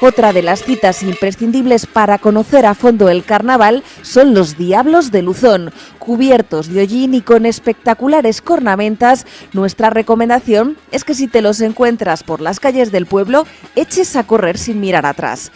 Otra de las citas imprescindibles para conocer a fondo el carnaval son los Diablos de Luzón. Cubiertos de hollín y con espectaculares cornamentas, nuestra recomendación es que si te los encuentras por las calles del pueblo, eches a correr sin mirar atrás.